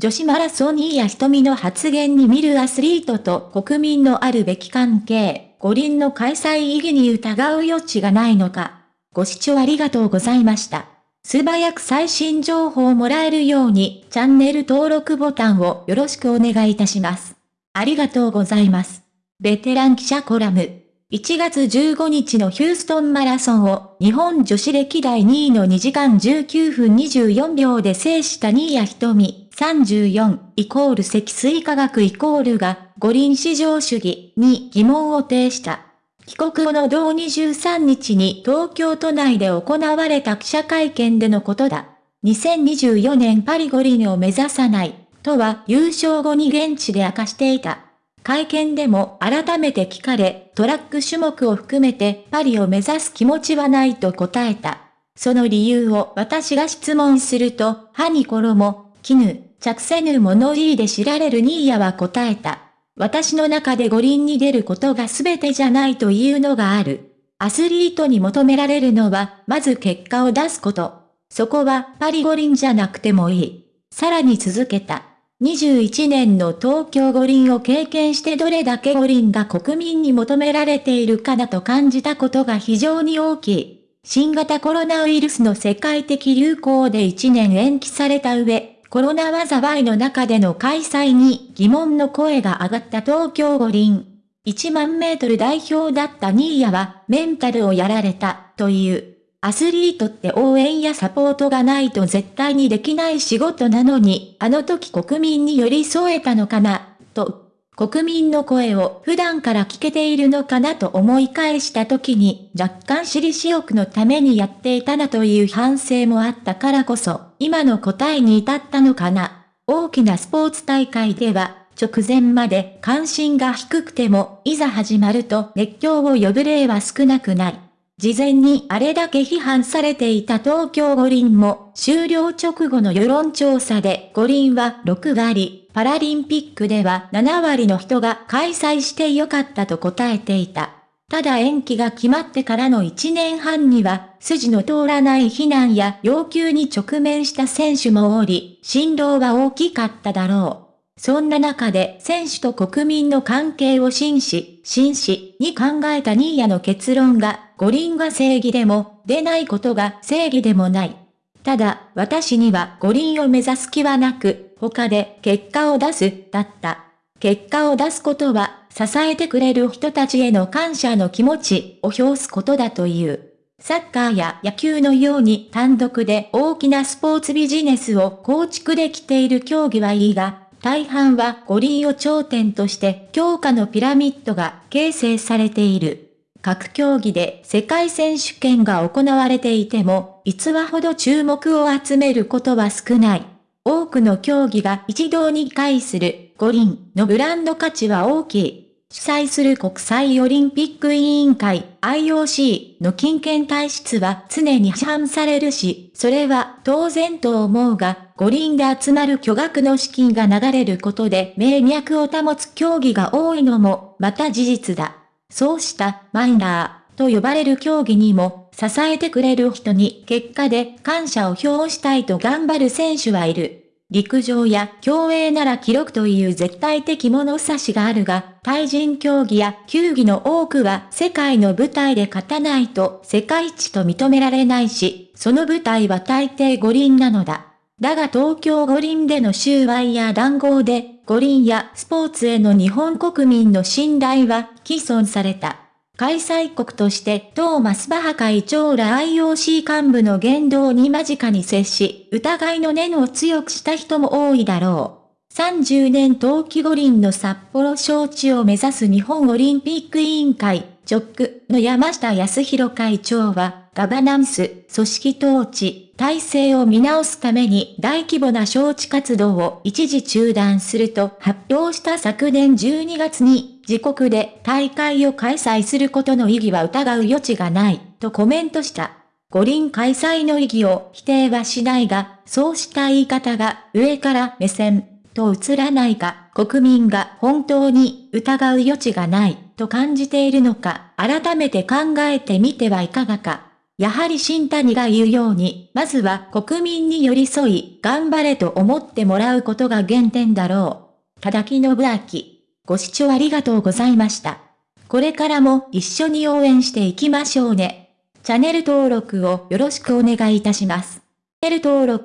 女子マラソンにや瞳の発言に見るアスリートと国民のあるべき関係、五輪の開催意義に疑う余地がないのか。ご視聴ありがとうございました。素早く最新情報をもらえるように、チャンネル登録ボタンをよろしくお願いいたします。ありがとうございます。ベテラン記者コラム。1月15日のヒューストンマラソンを日本女子歴代2位の2時間19分24秒で制した新谷瞳。34イコール積水化学イコールが五輪市場主義に疑問を呈した。帰国後の同23日に東京都内で行われた記者会見でのことだ。2024年パリ五輪を目指さない、とは優勝後に現地で明かしていた。会見でも改めて聞かれ、トラック種目を含めてパリを目指す気持ちはないと答えた。その理由を私が質問すると、歯に衣、絹、着せぬ物言いで知られるニーヤは答えた。私の中で五輪に出ることが全てじゃないというのがある。アスリートに求められるのは、まず結果を出すこと。そこはパリ五輪じゃなくてもいい。さらに続けた。21年の東京五輪を経験してどれだけ五輪が国民に求められているかだと感じたことが非常に大きい。新型コロナウイルスの世界的流行で1年延期された上、コロナ災いの中での開催に疑問の声が上がった東京五輪。1万メートル代表だったニーヤはメンタルをやられたという。アスリートって応援やサポートがないと絶対にできない仕事なのに、あの時国民に寄り添えたのかな、と国民の声を普段から聞けているのかなと思い返した時に若干私利私欲のためにやっていたなという反省もあったからこそ、今の答えに至ったのかな。大きなスポーツ大会では、直前まで関心が低くても、いざ始まると熱狂を呼ぶ例は少なくない。事前にあれだけ批判されていた東京五輪も、終了直後の世論調査で五輪は6割、パラリンピックでは7割の人が開催してよかったと答えていた。ただ延期が決まってからの1年半には、筋の通らない非難や要求に直面した選手もおり、振動は大きかっただろう。そんな中で選手と国民の関係を紳士、紳士に考えたニーヤの結論が、五輪が正義でも、出ないことが正義でもない。ただ、私には五輪を目指す気はなく、他で結果を出す、だった。結果を出すことは、支えてくれる人たちへの感謝の気持ちを表すことだという。サッカーや野球のように単独で大きなスポーツビジネスを構築できている競技はいいが、大半は五輪を頂点として強化のピラミッドが形成されている。各競技で世界選手権が行われていても、逸話ほど注目を集めることは少ない。多くの競技が一堂に会する五輪のブランド価値は大きい。主催する国際オリンピック委員会 IOC の金券体質は常に批判されるし、それは当然と思うが、五輪で集まる巨額の資金が流れることで名脈を保つ競技が多いのもまた事実だ。そうしたマイナーと呼ばれる競技にも支えてくれる人に結果で感謝を表したいと頑張る選手はいる。陸上や競泳なら記録という絶対的物差しがあるが、対人競技や球技の多くは世界の舞台で勝たないと世界一と認められないし、その舞台は大抵五輪なのだ。だが東京五輪での収賄や談合で、五輪やスポーツへの日本国民の信頼は既存された。開催国としてトーマス・バハ会長ら IOC 幹部の言動に間近に接し、疑いの念を強くした人も多いだろう。30年冬季五輪の札幌招致を目指す日本オリンピック委員会、直区の山下康弘会長は、ガバナンス、組織統治、体制を見直すために大規模な招致活動を一時中断すると発表した昨年12月に自国で大会を開催することの意義は疑う余地がない、とコメントした。五輪開催の意義を否定はしないが、そうした言い方が上から目線と映らないか、国民が本当に疑う余地がないと感じているのか、改めて考えてみてはいかがか。やはり新谷が言うように、まずは国民に寄り添い、頑張れと思ってもらうことが原点だろう。ただきのぶあき。ご視聴ありがとうございました。これからも一緒に応援していきましょうね。チャンネル登録をよろしくお願いいたします。チャンネル登録